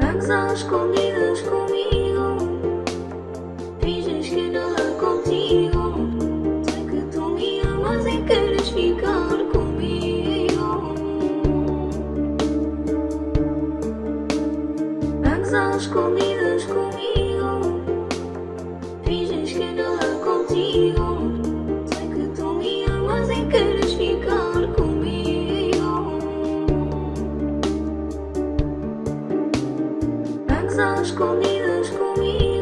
Vamos às comidas comigo. Finges que nada contigo. Sei que tu me amas e queres ficar comigo. Vamos às comidas comigo. Às escondidas comigo